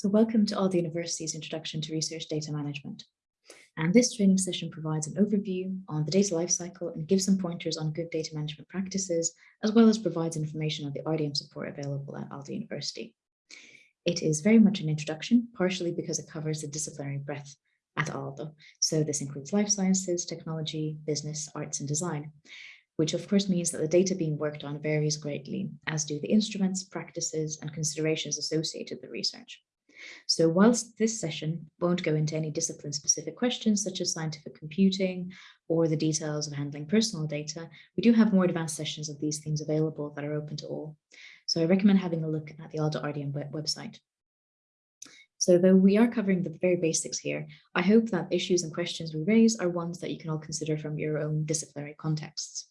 So welcome to Aalto University's Introduction to Research Data Management. And this training session provides an overview on the data lifecycle and gives some pointers on good data management practices, as well as provides information on the RDM support available at Aalto University. It is very much an introduction, partially because it covers the disciplinary breadth at Aalto. So this includes life sciences, technology, business, arts and design, which of course means that the data being worked on varies greatly, as do the instruments, practices and considerations associated with the research. So whilst this session won't go into any discipline specific questions such as scientific computing or the details of handling personal data, we do have more advanced sessions of these themes available that are open to all. So I recommend having a look at the Aalto RDM website. So though we are covering the very basics here, I hope that issues and questions we raise are ones that you can all consider from your own disciplinary contexts.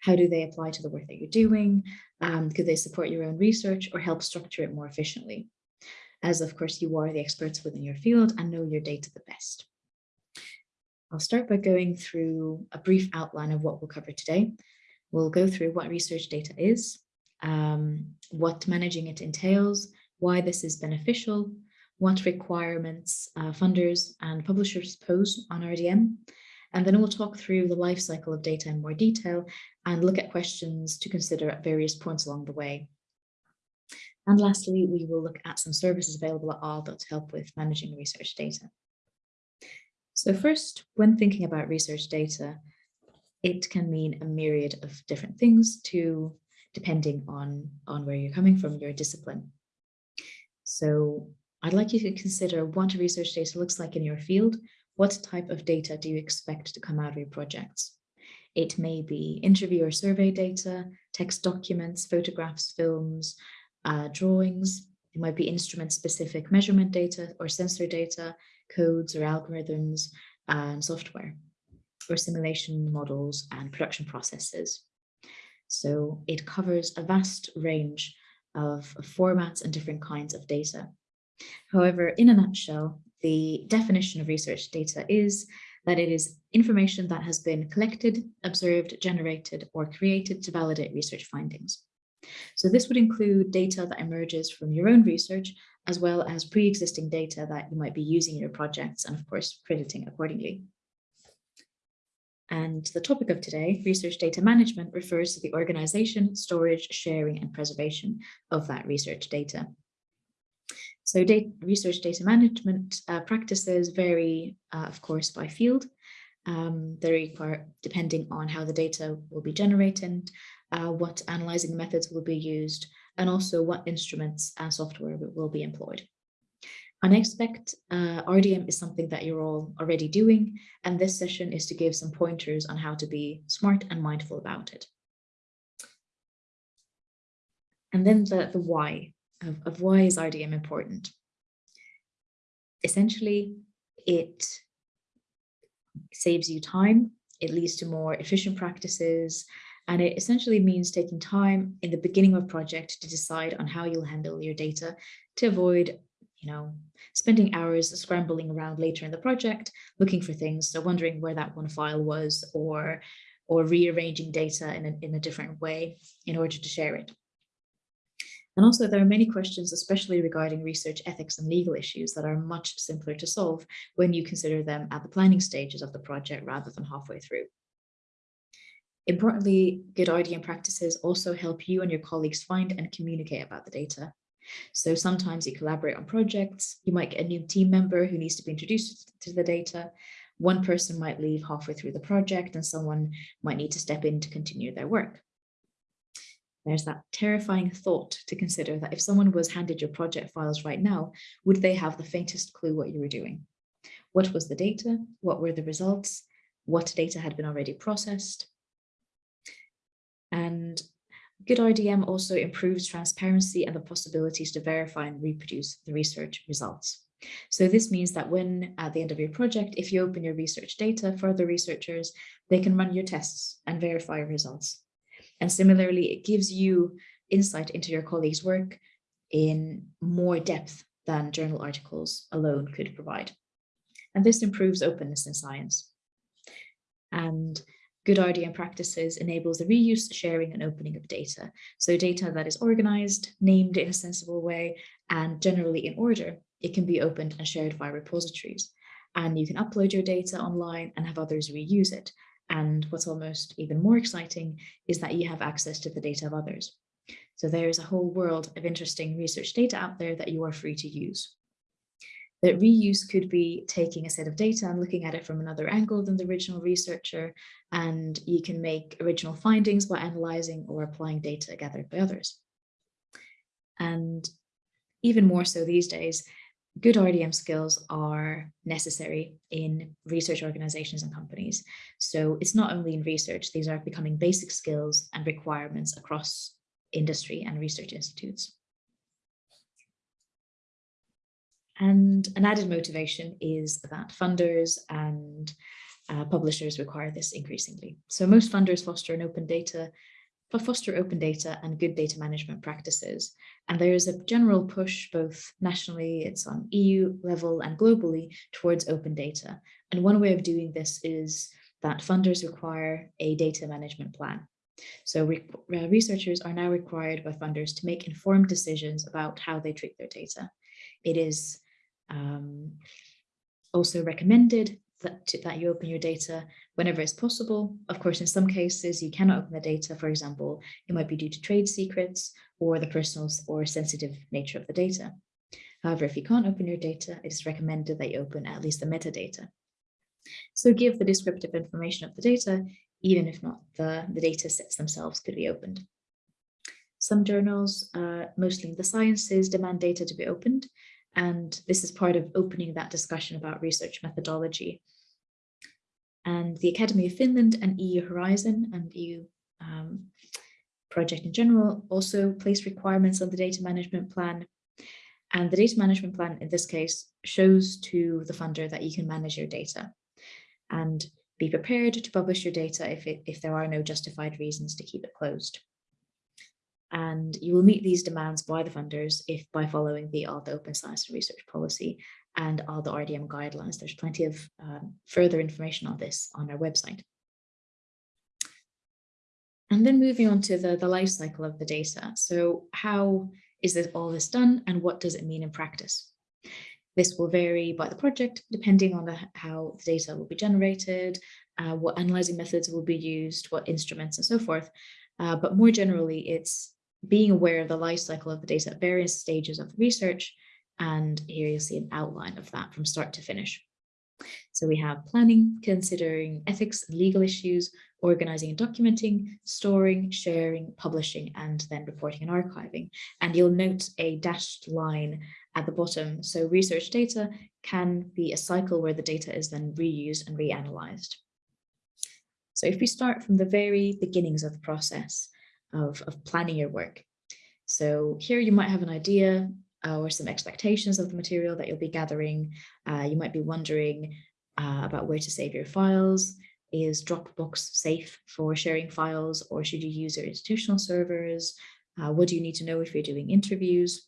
How do they apply to the work that you're doing? Um, could they support your own research or help structure it more efficiently? As of course you are the experts within your field and know your data the best. I'll start by going through a brief outline of what we'll cover today. We'll go through what research data is, um, what managing it entails, why this is beneficial, what requirements uh, funders and publishers pose on RDM, and then we'll talk through the life cycle of data in more detail and look at questions to consider at various points along the way. And lastly, we will look at some services available at Aalto to help with managing research data. So first, when thinking about research data, it can mean a myriad of different things to depending on, on where you're coming from, your discipline. So I'd like you to consider what research data looks like in your field. What type of data do you expect to come out of your projects? It may be interview or survey data, text documents, photographs, films, uh, drawings. It might be instrument specific measurement data or sensor data, codes or algorithms and software or simulation models and production processes. So it covers a vast range of formats and different kinds of data. However, in a nutshell, the definition of research data is that it is information that has been collected, observed, generated, or created to validate research findings. So this would include data that emerges from your own research, as well as pre-existing data that you might be using in your projects and of course crediting accordingly. And the topic of today, research data management, refers to the organization, storage, sharing, and preservation of that research data. So data, research data management uh, practices vary, uh, of course, by field. Um, they require, depending on how the data will be generated, uh, what analyzing methods will be used, and also what instruments and software will be employed. And I expect uh, RDM is something that you're all already doing, and this session is to give some pointers on how to be smart and mindful about it. And then the, the why of, of why is RDM important? Essentially, it saves you time, it leads to more efficient practices, and it essentially means taking time in the beginning of a project to decide on how you'll handle your data to avoid, you know, spending hours scrambling around later in the project, looking for things. So wondering where that one file was or, or rearranging data in a, in a different way in order to share it. And also there are many questions, especially regarding research ethics and legal issues that are much simpler to solve when you consider them at the planning stages of the project rather than halfway through. Importantly, good RDM practices also help you and your colleagues find and communicate about the data. So sometimes you collaborate on projects, you might get a new team member who needs to be introduced to the data. One person might leave halfway through the project and someone might need to step in to continue their work. There's that terrifying thought to consider that if someone was handed your project files right now, would they have the faintest clue what you were doing? What was the data? What were the results? What data had been already processed? And good RDM also improves transparency and the possibilities to verify and reproduce the research results. So this means that when at the end of your project, if you open your research data for other researchers, they can run your tests and verify your results. And similarly, it gives you insight into your colleagues' work in more depth than journal articles alone could provide. And this improves openness in science. And Good RDM practices enables the reuse, sharing and opening of data. So data that is organized, named in a sensible way, and generally in order, it can be opened and shared via repositories. And you can upload your data online and have others reuse it. And what's almost even more exciting is that you have access to the data of others. So there's a whole world of interesting research data out there that you are free to use. That reuse could be taking a set of data and looking at it from another angle than the original researcher, and you can make original findings by analyzing or applying data gathered by others. And even more so these days, good RDM skills are necessary in research organizations and companies. So it's not only in research, these are becoming basic skills and requirements across industry and research institutes. And an added motivation is that funders and uh, publishers require this increasingly. So most funders foster an open data foster open data and good data management practices. And there is a general push both nationally, it's on EU level and globally towards open data. And one way of doing this is that funders require a data management plan. So re researchers are now required by funders to make informed decisions about how they treat their data. It is um, also recommended that, that you open your data whenever it's possible. Of course, in some cases, you cannot open the data. For example, it might be due to trade secrets or the personal or sensitive nature of the data. However, if you can't open your data, it is recommended that you open at least the metadata. So give the descriptive information of the data, even if not the, the data sets themselves could be opened. Some journals, uh, mostly in the sciences, demand data to be opened, and this is part of opening that discussion about research methodology. And the Academy of Finland and EU Horizon and EU um, project in general also place requirements on the data management plan. And the data management plan in this case shows to the funder that you can manage your data and be prepared to publish your data if, it, if there are no justified reasons to keep it closed. And you will meet these demands by the funders if by following the Open Science and Research Policy and Aalto RDM guidelines. There's plenty of um, further information on this on our website. And then moving on to the, the life cycle of the data. So how is this all this done and what does it mean in practice? This will vary by the project, depending on the, how the data will be generated, uh, what analyzing methods will be used, what instruments and so forth. Uh, but more generally, it's being aware of the life cycle of the data at various stages of the research. And here you'll see an outline of that from start to finish. So we have planning, considering ethics and legal issues, organizing and documenting, storing, sharing, publishing, and then reporting and archiving. And you'll note a dashed line at the bottom. So research data can be a cycle where the data is then reused and reanalyzed. So if we start from the very beginnings of the process, of, of planning your work. So here you might have an idea uh, or some expectations of the material that you'll be gathering. Uh, you might be wondering uh, about where to save your files. Is Dropbox safe for sharing files or should you use your institutional servers? Uh, what do you need to know if you're doing interviews?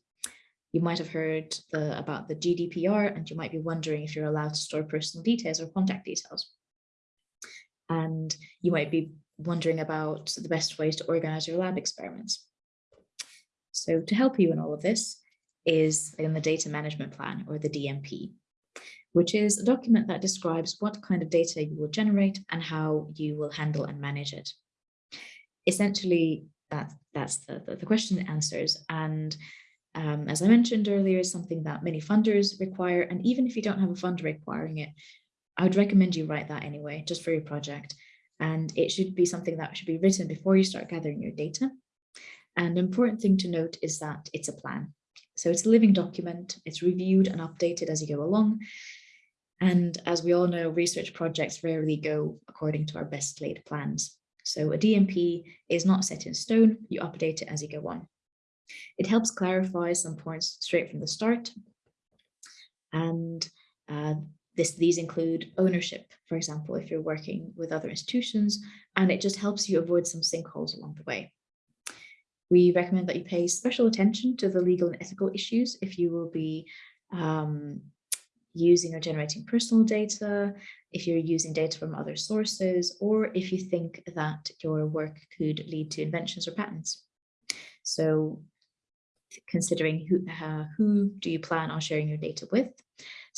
You might have heard the, about the GDPR and you might be wondering if you're allowed to store personal details or contact details. And you might be wondering about the best ways to organize your lab experiments. So to help you in all of this is in the data management plan or the DMP, which is a document that describes what kind of data you will generate and how you will handle and manage it. Essentially, that, that's the, the, the question it answers. And um, as I mentioned earlier, is something that many funders require. And even if you don't have a funder requiring it, I would recommend you write that anyway, just for your project and it should be something that should be written before you start gathering your data. And the important thing to note is that it's a plan. So it's a living document, it's reviewed and updated as you go along. And as we all know, research projects rarely go according to our best laid plans. So a DMP is not set in stone, you update it as you go on. It helps clarify some points straight from the start. And uh, this, these include ownership, for example, if you're working with other institutions, and it just helps you avoid some sinkholes along the way. We recommend that you pay special attention to the legal and ethical issues if you will be um, using or generating personal data, if you're using data from other sources, or if you think that your work could lead to inventions or patents. So considering who, uh, who do you plan on sharing your data with?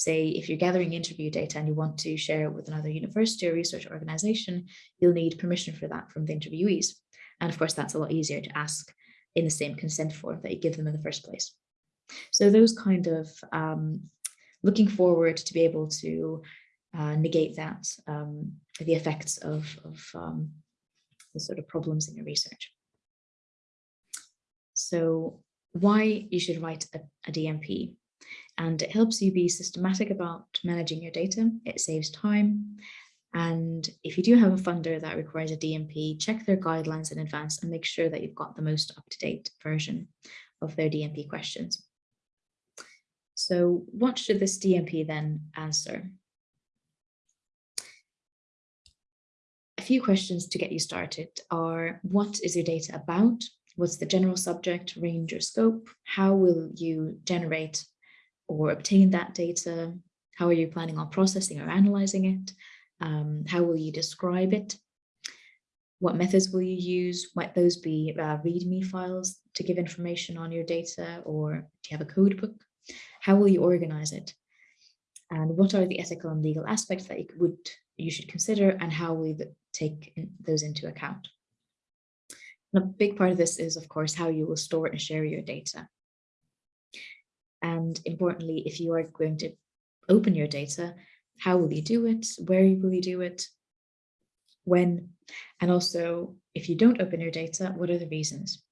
Say, if you're gathering interview data and you want to share it with another university or research organization, you'll need permission for that from the interviewees. And of course, that's a lot easier to ask in the same consent form that you give them in the first place. So those kind of um, looking forward to be able to uh, negate that, um, the effects of, of um, the sort of problems in your research. So why you should write a, a DMP and it helps you be systematic about managing your data. It saves time. And if you do have a funder that requires a DMP, check their guidelines in advance and make sure that you've got the most up-to-date version of their DMP questions. So what should this DMP then answer? A few questions to get you started are what is your data about? What's the general subject, range or scope? How will you generate or obtain that data? How are you planning on processing or analyzing it? Um, how will you describe it? What methods will you use? Might those be uh, README files to give information on your data or do you have a code book? How will you organize it? And what are the ethical and legal aspects that you would you should consider and how will you take in, those into account? And a big part of this is, of course, how you will store and share your data. And importantly, if you are going to open your data, how will you do it? Where will you do it? When? And also, if you don't open your data, what are the reasons?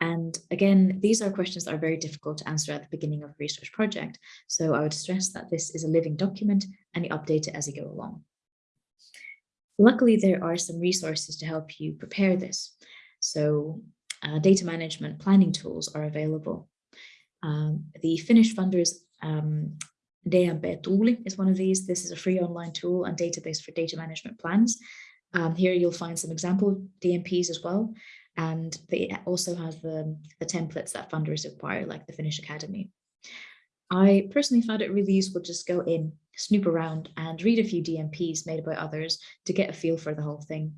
And again, these are questions that are very difficult to answer at the beginning of a research project. So I would stress that this is a living document and you update it as you go along. Luckily, there are some resources to help you prepare this. So uh, data management planning tools are available. Um, the Finnish funders um, DMP Tuuli is one of these. This is a free online tool and database for data management plans. Um, here you'll find some example DMPs as well. And they also have the, the templates that funders require, like the Finnish Academy. I personally found it really useful to just go in, snoop around and read a few DMPs made by others to get a feel for the whole thing.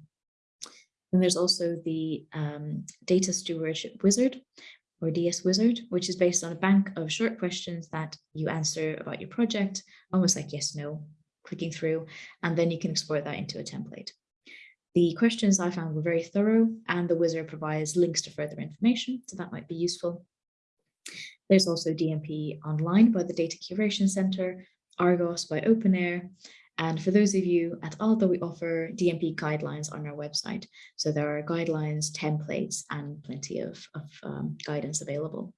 And there's also the um, Data Stewardship Wizard, or DS Wizard, which is based on a bank of short questions that you answer about your project, almost like yes, no, clicking through, and then you can export that into a template. The questions I found were very thorough and the wizard provides links to further information, so that might be useful. There's also DMP online by the Data Curation Center, Argos by OpenAIRE, and for those of you at Aalto, we offer DMP guidelines on our website. So there are guidelines, templates, and plenty of, of um, guidance available.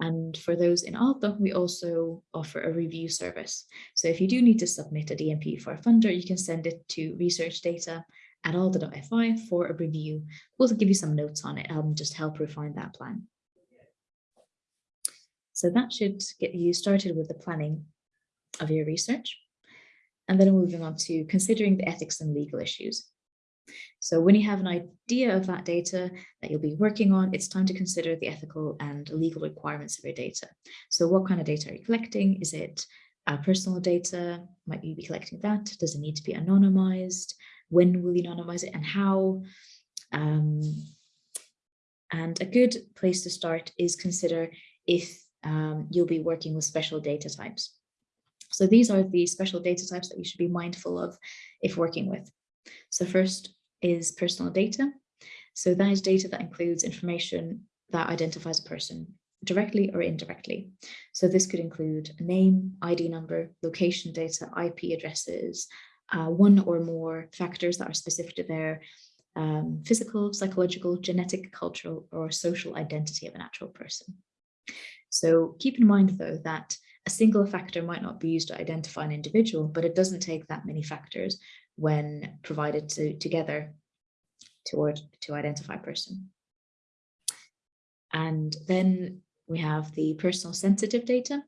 And for those in Aalto, we also offer a review service. So if you do need to submit a DMP for a funder, you can send it to research data at aalto.fi for a review. We'll give you some notes on it, um, just help refine that plan. So that should get you started with the planning of your research. And then moving on to considering the ethics and legal issues. So when you have an idea of that data that you'll be working on, it's time to consider the ethical and legal requirements of your data. So what kind of data are you collecting? Is it uh, personal data? Might you be collecting that? Does it need to be anonymized? When will you anonymize it and how? Um, and a good place to start is consider if um, you'll be working with special data types. So these are the special data types that you should be mindful of if working with. So first is personal data. So that is data that includes information that identifies a person directly or indirectly. So this could include a name, ID number, location data, IP addresses, uh, one or more factors that are specific to their um, physical, psychological, genetic, cultural, or social identity of a natural person. So keep in mind, though, that a single factor might not be used to identify an individual, but it doesn't take that many factors when provided to, together to, to identify a person. And then we have the personal sensitive data,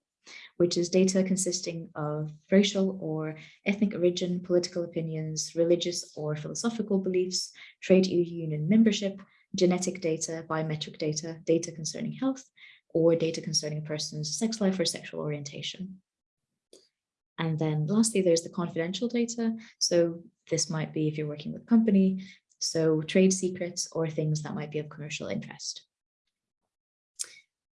which is data consisting of racial or ethnic origin, political opinions, religious or philosophical beliefs, trade union membership, genetic data, biometric data, data concerning health, or data concerning a person's sex life or sexual orientation. And then lastly, there's the confidential data. So this might be if you're working with a company, so trade secrets or things that might be of commercial interest.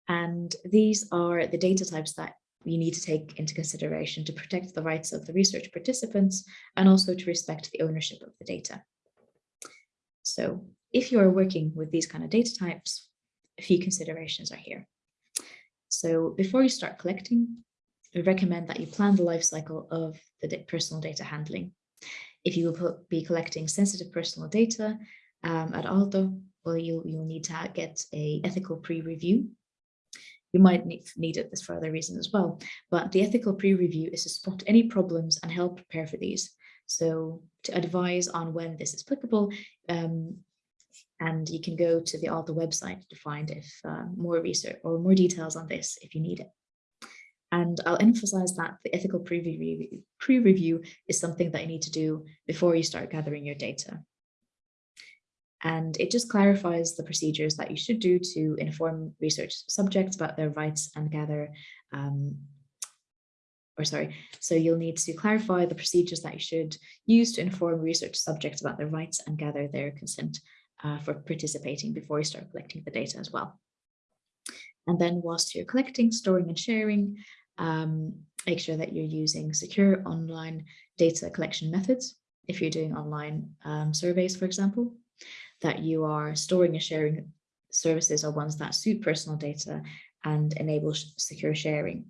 And these are the data types that you need to take into consideration to protect the rights of the research participants and also to respect the ownership of the data. So if you are working with these kind of data types, a few considerations are here. So before you start collecting, we recommend that you plan the life cycle of the personal data handling. If you will be collecting sensitive personal data um, at Aalto, well, you'll, you'll need to get a ethical pre-review you might need, need it for other reasons as well. But the ethical pre-review is to spot any problems and help prepare for these. So to advise on when this is applicable, um, and you can go to the Aalto website to find if uh, more research or more details on this if you need it. And I'll emphasize that the ethical pre-review pre is something that you need to do before you start gathering your data. And it just clarifies the procedures that you should do to inform research subjects about their rights and gather, um, or sorry, so you'll need to clarify the procedures that you should use to inform research subjects about their rights and gather their consent uh, for participating before you start collecting the data as well. And then whilst you're collecting, storing and sharing, um, make sure that you're using secure online data collection methods if you're doing online um, surveys, for example that you are storing and sharing services are ones that suit personal data and enable secure sharing.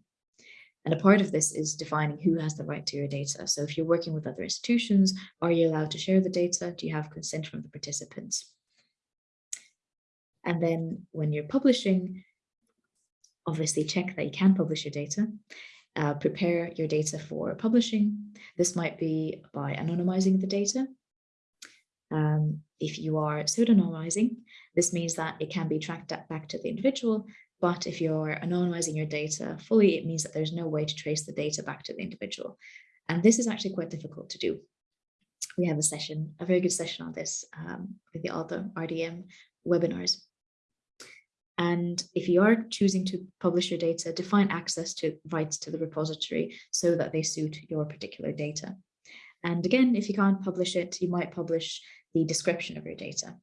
And a part of this is defining who has the right to your data. So if you're working with other institutions, are you allowed to share the data? Do you have consent from the participants? And then when you're publishing, obviously check that you can publish your data. Uh, prepare your data for publishing. This might be by anonymizing the data um, if you are pseudonymizing, this means that it can be tracked back to the individual, but if you're anonymizing your data fully, it means that there's no way to trace the data back to the individual. And this is actually quite difficult to do. We have a session, a very good session on this um, with the other RDM webinars. And if you are choosing to publish your data, define access to rights to the repository so that they suit your particular data. And again, if you can't publish it, you might publish the description of your data.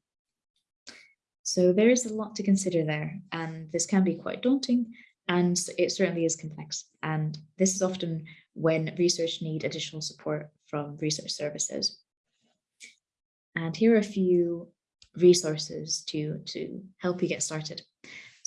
So there is a lot to consider there, and this can be quite daunting, and it certainly is complex. And this is often when research need additional support from research services. And here are a few resources to, to help you get started.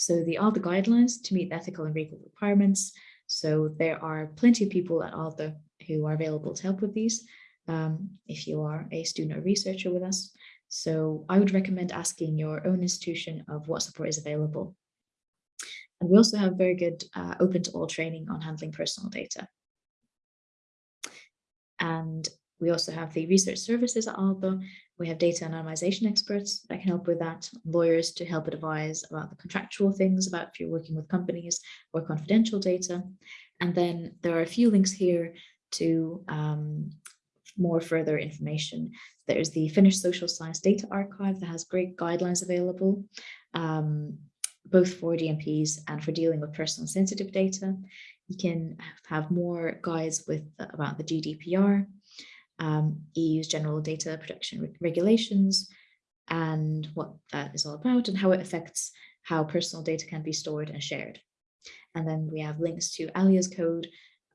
So the Aalto guidelines to meet ethical and legal requirements. So there are plenty of people at Aalto who are available to help with these um, if you are a student or researcher with us. So I would recommend asking your own institution of what support is available. And we also have very good uh, open to all training on handling personal data. And we also have the research services at Aalto. We have data anonymization experts that can help with that, lawyers to help advise about the contractual things about if you're working with companies or confidential data. And then there are a few links here to um, more further information. There's the Finnish Social Science Data Archive that has great guidelines available, um, both for DMPs and for dealing with personal sensitive data. You can have more guides with about the GDPR, um, EU's General Data Protection Re Regulations, and what that is all about and how it affects how personal data can be stored and shared. And then we have links to ALLEA's code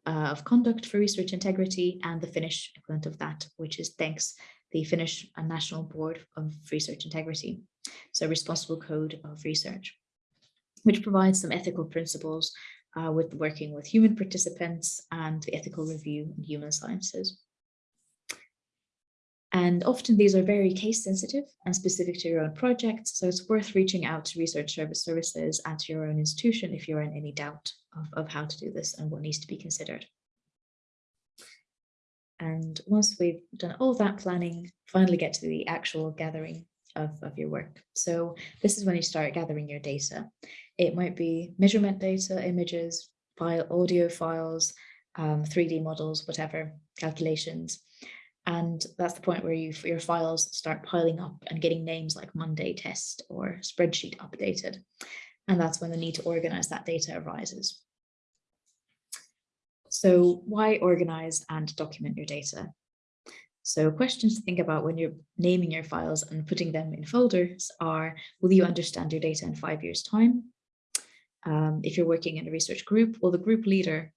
uh, of conduct for research integrity and the Finnish equivalent of that, which is TENK the Finnish uh, National Board of Research Integrity, so responsible code of research, which provides some ethical principles uh, with working with human participants and the ethical review in human sciences. And often these are very case sensitive and specific to your own project. So it's worth reaching out to research service services at your own institution if you're in any doubt of, of how to do this and what needs to be considered. And once we've done all that planning, finally get to the actual gathering of, of your work. So this is when you start gathering your data. It might be measurement data, images, file, audio files, um, 3D models, whatever, calculations. And that's the point where you, your files start piling up and getting names like Monday test or spreadsheet updated. And that's when the need to organize that data arises. So why organize and document your data? So questions to think about when you're naming your files and putting them in folders are, will you understand your data in five years time? Um, if you're working in a research group, will the group leader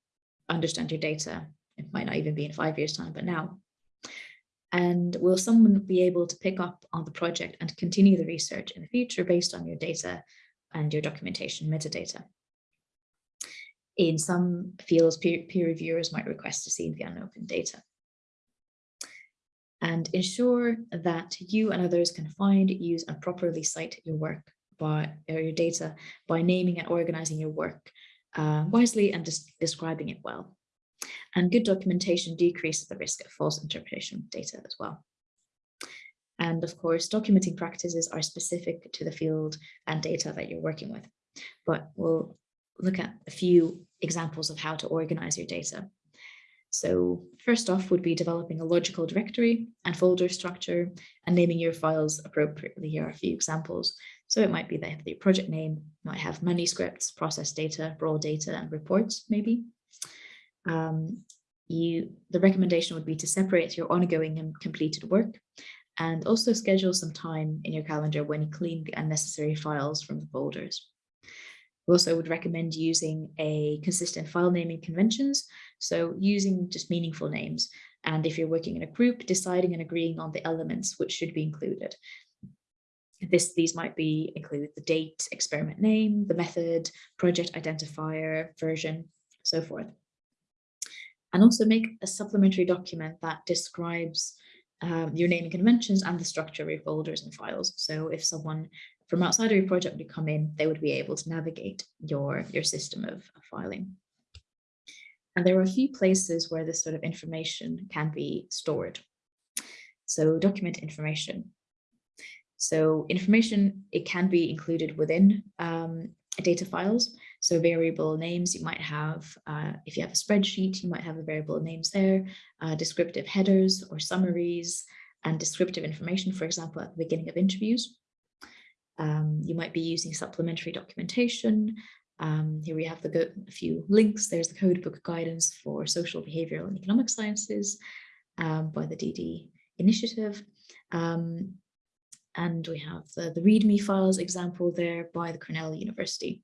understand your data? It might not even be in five years time, but now. And will someone be able to pick up on the project and continue the research in the future based on your data and your documentation metadata? In some fields, peer, peer reviewers might request to see the unopened data and ensure that you and others can find, use and properly cite your work by or your data by naming and organizing your work uh, wisely and just describing it well. And good documentation decreases the risk of false interpretation of data as well. And of course, documenting practices are specific to the field and data that you're working with. But we'll look at a few examples of how to organize your data. So first off would be developing a logical directory and folder structure and naming your files appropriately. Here are a few examples. So it might be that the project name might have manuscripts, process data, raw data, and reports maybe. Um, you, the recommendation would be to separate your ongoing and completed work and also schedule some time in your calendar when you clean the unnecessary files from the folders. We also would recommend using a consistent file naming conventions, so using just meaningful names. And if you're working in a group, deciding and agreeing on the elements which should be included. This, these might be include the date, experiment name, the method, project identifier, version, so forth. And also make a supplementary document that describes um, your naming conventions and the structure of your folders and files. So if someone from outside of your project would come in, they would be able to navigate your, your system of, of filing. And there are a few places where this sort of information can be stored. So document information. So information, it can be included within um, data files. So variable names you might have, uh, if you have a spreadsheet, you might have the variable names there, uh, descriptive headers or summaries, and descriptive information, for example, at the beginning of interviews. Um, you might be using supplementary documentation. Um, here we have the a few links. There's the codebook guidance for social, behavioral and economic sciences um, by the DD initiative. Um, and we have the, the README files example there by the Cornell University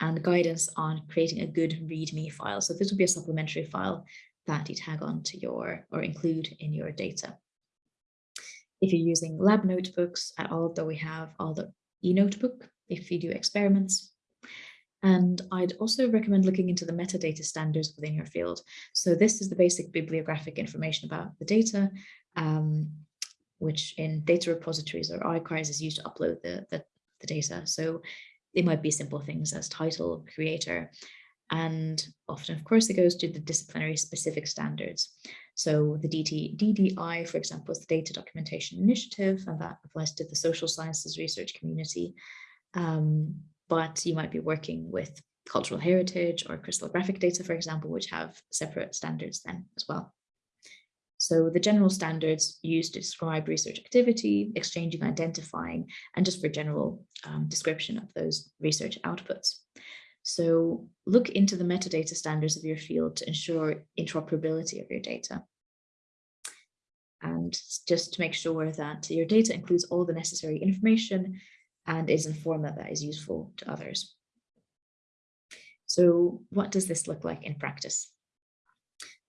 and guidance on creating a good README file. So this would be a supplementary file that you tag on to your or include in your data. If you're using lab notebooks at all, though we have Aalto e-notebook if you do experiments. And I'd also recommend looking into the metadata standards within your field. So this is the basic bibliographic information about the data, um, which in data repositories or archives is used to upload the, the, the data. So they might be simple things as title, creator, and often, of course, it goes to the disciplinary specific standards. So the DT, DDI, for example, is the Data Documentation Initiative, and that applies to the social sciences research community. Um, but you might be working with cultural heritage or crystallographic data, for example, which have separate standards then as well. So the general standards used to describe research activity, exchanging, identifying, and just for general um, description of those research outputs. So look into the metadata standards of your field to ensure interoperability of your data. And just to make sure that your data includes all the necessary information and is in format that is useful to others. So what does this look like in practice?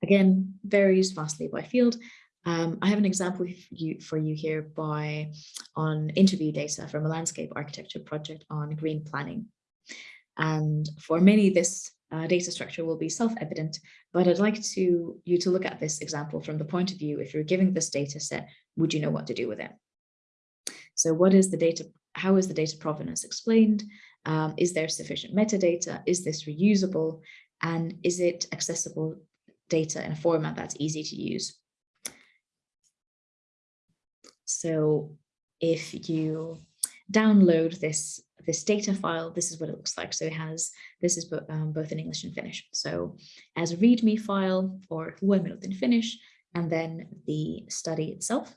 Again, varies vastly by field. Um, I have an example for you, for you here by on interview data from a landscape architecture project on green planning. And for many, this uh, data structure will be self-evident, but I'd like to you to look at this example from the point of view, if you're giving this data set, would you know what to do with it? So what is the data, how is the data provenance explained? Um, is there sufficient metadata? Is this reusable? And is it accessible data in a format that's easy to use? So if you download this this data file, this is what it looks like. So it has, this is um, both in English and Finnish. So as a README file or one minute in Finnish, and then the study itself.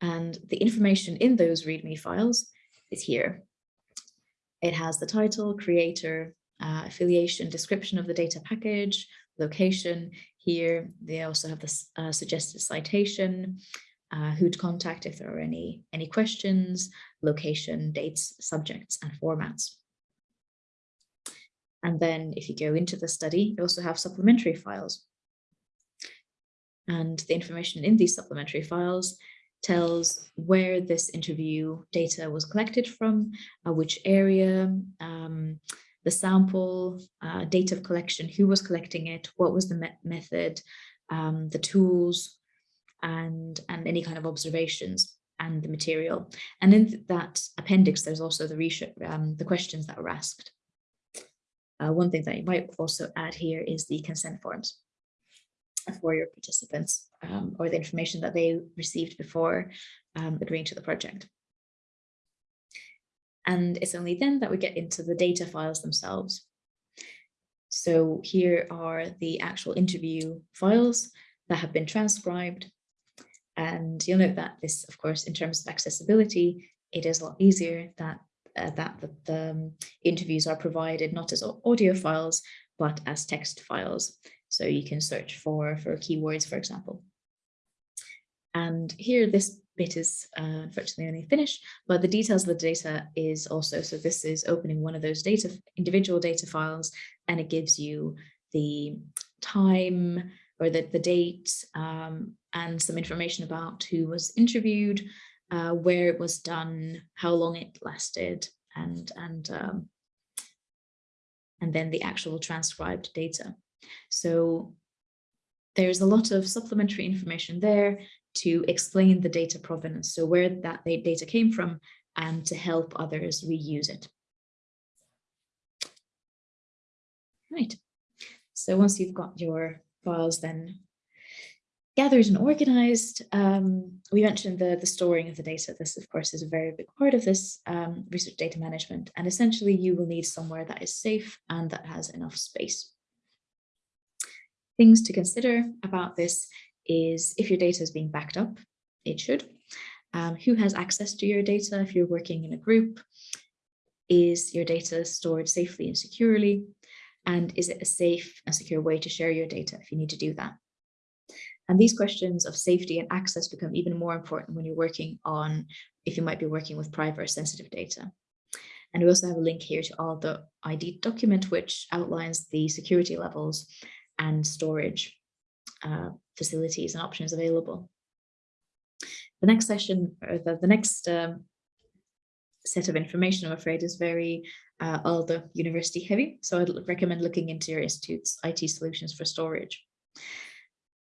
And the information in those README files is here. It has the title, creator, uh, affiliation, description of the data package, location. Here, they also have the uh, suggested citation, uh, who to contact if there are any, any questions, location, dates, subjects, and formats. And then if you go into the study, you also have supplementary files. And the information in these supplementary files tells where this interview data was collected from, uh, which area, um, the sample, uh, date of collection, who was collecting it, what was the me method, um, the tools, and, and any kind of observations and the material. And in that appendix, there's also the, research, um, the questions that were asked. Uh, one thing that you might also add here is the consent forms for your participants um, or the information that they received before um, agreeing to the project. And it's only then that we get into the data files themselves. So here are the actual interview files that have been transcribed. And you'll note that this, of course, in terms of accessibility, it is a lot easier that uh, that the, the um, interviews are provided not as audio files, but as text files. So you can search for, for keywords, for example. And here, this bit is uh, unfortunately only finished, but the details of the data is also, so this is opening one of those data, individual data files, and it gives you the time or the, the date um, and some information about who was interviewed, uh, where it was done, how long it lasted, and, and, um, and then the actual transcribed data. So there's a lot of supplementary information there to explain the data provenance, so where that data came from and to help others reuse it. Right, so once you've got your files then gathered and organized. Um, we mentioned the, the storing of the data. This, of course, is a very big part of this um, research data management. And essentially, you will need somewhere that is safe and that has enough space. Things to consider about this is if your data is being backed up, it should. Um, who has access to your data if you're working in a group? Is your data stored safely and securely? And is it a safe and secure way to share your data if you need to do that? And these questions of safety and access become even more important when you're working on, if you might be working with private or sensitive data. And we also have a link here to Aalto ID document, which outlines the security levels and storage uh, facilities and options available. The next session, or the, the next um, set of information, I'm afraid, is very uh, University heavy. So I'd recommend looking into your institute's IT solutions for storage.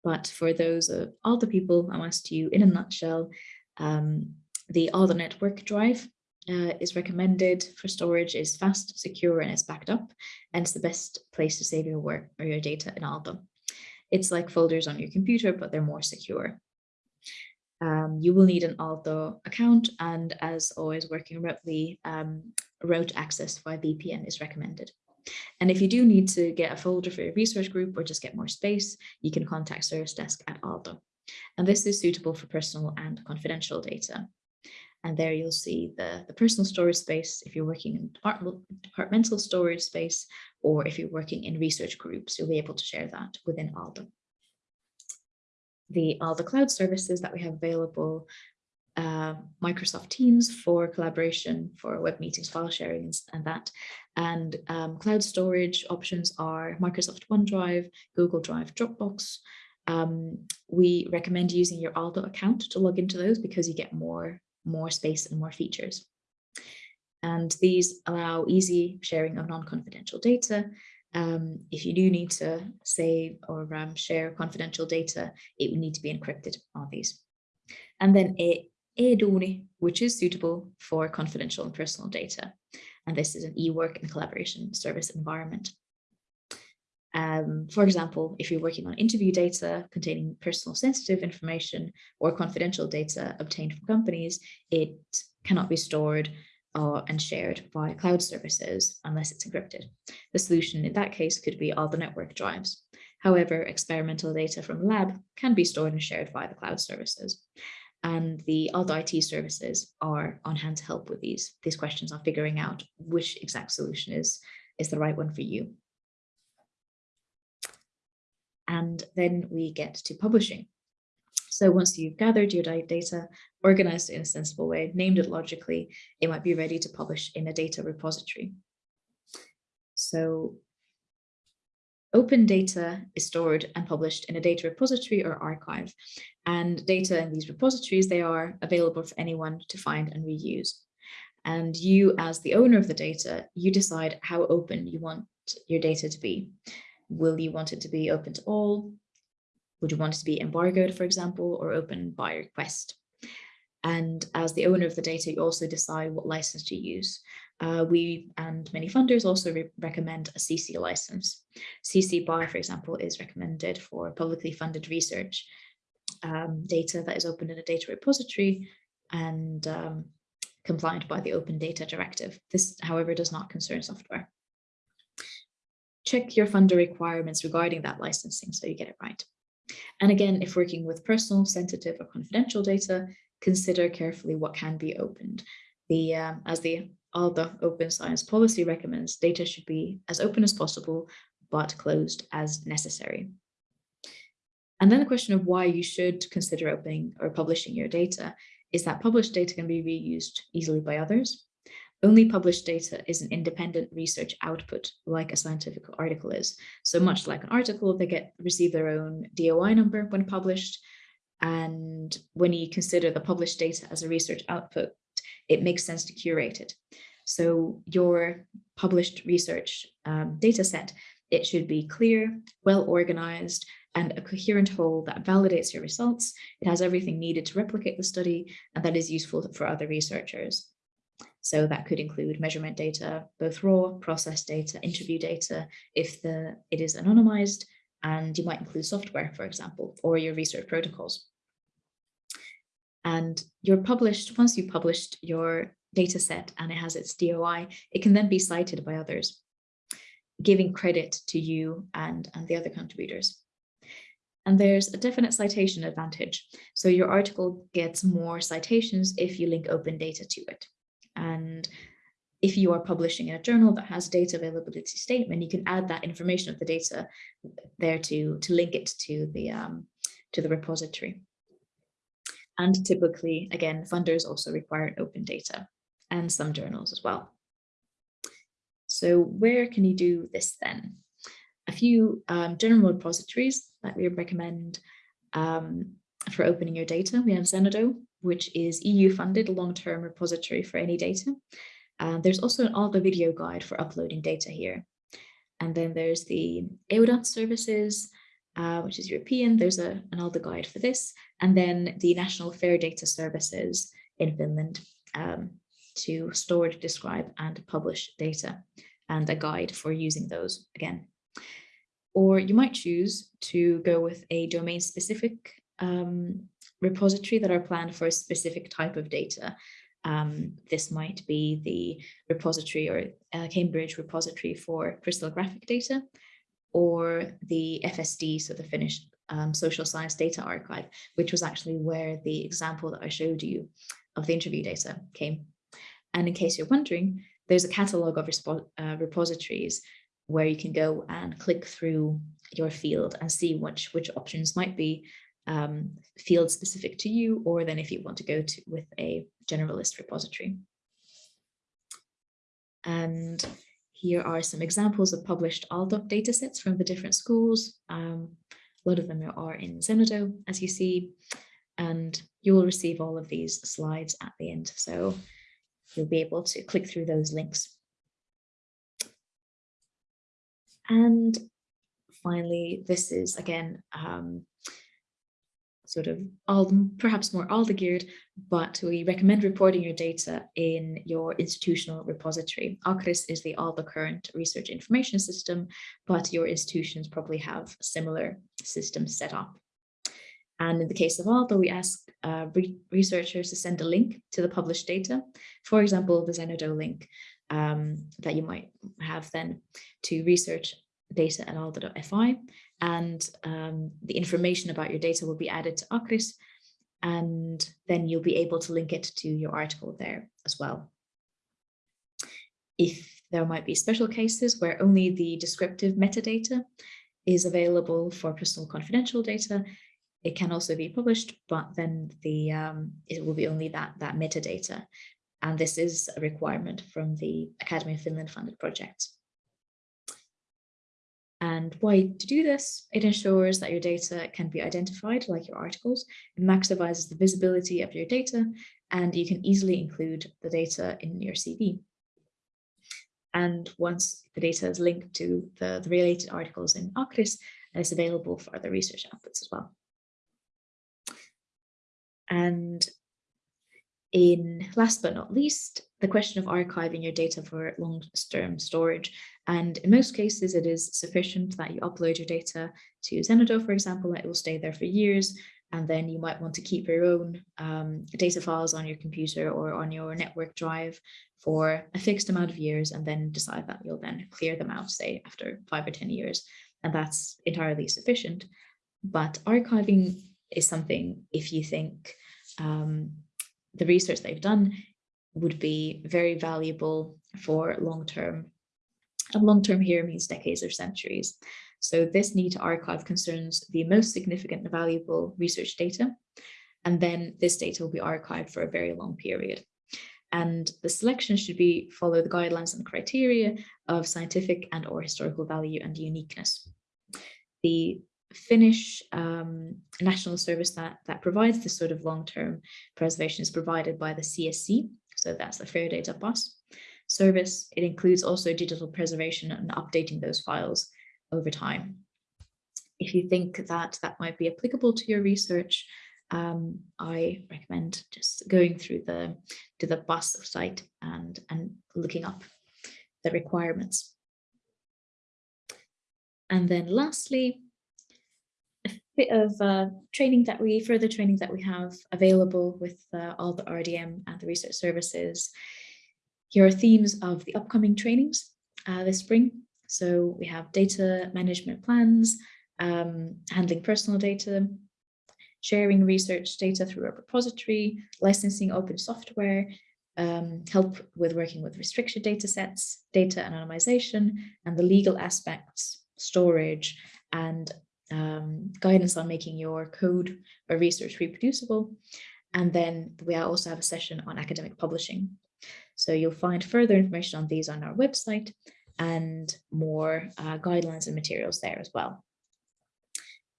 But for those of people I asked you in a nutshell, um, the Aalto network drive uh, is recommended for storage is fast, secure, and it's backed up. And it's the best place to save your work or your data in Aalto. It's like folders on your computer, but they're more secure. Um, you will need an Aalto account, and as always, working remotely, um, remote access via VPN is recommended. And if you do need to get a folder for your research group or just get more space, you can contact Service Desk at Aalto. And this is suitable for personal and confidential data. And there you'll see the, the personal storage space if you're working in departmental storage space, or if you're working in research groups, you'll be able to share that within Aalto. The Aalto cloud services that we have available uh, Microsoft Teams for collaboration for web meetings, file sharing and that. And um, cloud storage options are Microsoft OneDrive, Google Drive, Dropbox. Um, we recommend using your Aalto account to log into those because you get more, more space and more features. And these allow easy sharing of non-confidential data. Um, if you do need to save or um, share confidential data, it would need to be encrypted on these. And then it eDuuni, which is suitable for confidential and personal data. And this is an e-work and collaboration service environment. Um, for example, if you're working on interview data containing personal sensitive information or confidential data obtained from companies, it cannot be stored uh, and shared via cloud services unless it's encrypted. The solution in that case could be Aalto network drives. However, experimental data from lab can be stored and shared via the cloud services and the other IT services are on hand to help with these, these questions on figuring out which exact solution is is the right one for you. And then we get to publishing. So once you've gathered your data, organized it in a sensible way, named it logically, it might be ready to publish in a data repository. So Open data is stored and published in a data repository or archive, and data in these repositories, they are available for anyone to find and reuse. And you, as the owner of the data, you decide how open you want your data to be. Will you want it to be open to all? Would you want it to be embargoed, for example, or open by request? And as the owner of the data, you also decide what license to use. Uh, we and many funders also re recommend a CC license. CC BY, for example, is recommended for publicly funded research um, data that is open in a data repository and um, compliant by the Open Data Directive. This, however, does not concern software. Check your funder requirements regarding that licensing so you get it right. And again, if working with personal, sensitive or confidential data, consider carefully what can be opened. The, um, as the Aalto Open Science Policy recommends, data should be as open as possible, but closed as necessary. And then the question of why you should consider opening or publishing your data is that published data can be reused easily by others. Only published data is an independent research output, like a scientific article is. So much like an article, they get receive their own DOI number when published. And when you consider the published data as a research output, it makes sense to curate it. So your published research um, data set, it should be clear, well organized, and a coherent whole that validates your results. It has everything needed to replicate the study and that is useful for other researchers. So that could include measurement data, both raw, process data, interview data, if the it is anonymized, and you might include software, for example, or your research protocols. And you're published, once you've published your data set and it has its DOI, it can then be cited by others, giving credit to you and, and the other contributors. And there's a definite citation advantage. So your article gets more citations if you link open data to it. If you are publishing in a journal that has data availability statement, you can add that information of the data there to, to link it to the, um, to the repository. And typically, again, funders also require open data and some journals as well. So where can you do this then? A few um, general repositories that we recommend um, for opening your data. We have Zenodo, which is EU funded long-term repository for any data. Uh, there's also an Aalto video guide for uploading data here. And then there's the EUDAT services, uh, which is European. There's a, an Aalto guide for this. And then the National Fair Data Services in Finland um, to store, describe, and publish data and a guide for using those again. Or you might choose to go with a domain specific um, repository that are planned for a specific type of data. Um, this might be the repository or uh, Cambridge repository for crystallographic data, or the FSD, so the Finnish um, Social Science Data Archive, which was actually where the example that I showed you of the interview data came. And in case you're wondering, there's a catalog of uh, repositories where you can go and click through your field and see which, which options might be um, field specific to you, or then if you want to go to with a generalist repository. And here are some examples of published ALDOC datasets from the different schools. Um, a lot of them are in Zenodo, as you see, and you will receive all of these slides at the end. So you'll be able to click through those links. And finally, this is again um, sort of all perhaps more Aalto geared, but we recommend reporting your data in your institutional repository. ACRIS is the Aalto current research information system, but your institutions probably have similar systems set up. And in the case of Aalto, we ask uh, re researchers to send a link to the published data. For example, the Zenodo link um, that you might have then to research data at aalto.fi. And um, the information about your data will be added to ACRIS. And then you'll be able to link it to your article there as well. If There might be special cases where only the descriptive metadata is available for personal confidential data. It can also be published, but then the um, it will be only that, that metadata. And this is a requirement from the Academy of Finland funded project. And why to do this? It ensures that your data can be identified like your articles. It maximizes the visibility of your data and you can easily include the data in your CV. And once the data is linked to the, the related articles in ACRIS, it's available for other research outputs as well. And in last but not least, the question of archiving your data for long-term storage. And in most cases, it is sufficient that you upload your data to Zenodo, for example, that it will stay there for years. And then you might want to keep your own um, data files on your computer or on your network drive for a fixed amount of years and then decide that you'll then clear them out, say, after five or 10 years. And that's entirely sufficient. But archiving is something, if you think um, the research they've done would be very valuable for long-term. And long-term here means decades or centuries. So this need to archive concerns the most significant and valuable research data. And then this data will be archived for a very long period. And the selection should be follow the guidelines and criteria of scientific and or historical value and uniqueness. The Finnish um, national service that, that provides this sort of long-term preservation is provided by the CSC, so that's the Fair Data PAS service. It includes also digital preservation and updating those files over time. If you think that that might be applicable to your research, um, I recommend just going through the to the PAS site and and looking up the requirements. And then lastly, bit of uh, training that we further training that we have available with uh, all the RDM and the research services. Here are themes of the upcoming trainings uh, this spring. So we have data management plans, um, handling personal data, sharing research data through a repository, licensing open software, um, help with working with restricted data sets, data anonymization, and the legal aspects, storage, and um, guidance on making your code or research reproducible. And then we also have a session on academic publishing. So you'll find further information on these on our website and more uh, guidelines and materials there as well.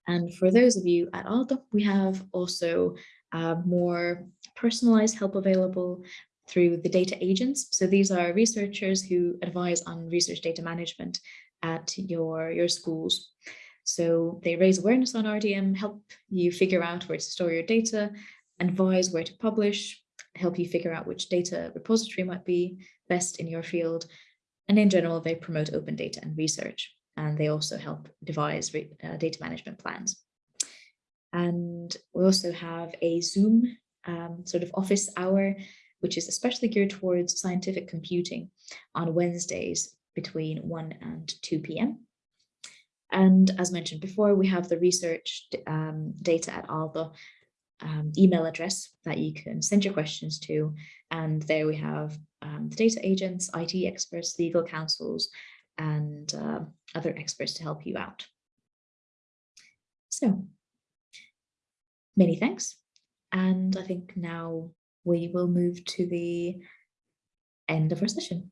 And for those of you at Aalto, we have also uh, more personalized help available through the data agents. So these are researchers who advise on research data management at your, your schools. So they raise awareness on RDM, help you figure out where to store your data, advise where to publish, help you figure out which data repository might be best in your field, and in general, they promote open data and research, and they also help devise uh, data management plans. And we also have a Zoom um, sort of office hour, which is especially geared towards scientific computing on Wednesdays between 1 and 2 p.m. And as mentioned before, we have the research um, data at Aalto um, email address that you can send your questions to. And there we have um, the data agents, IT experts, legal counsels, and uh, other experts to help you out. So many thanks. And I think now we will move to the end of our session.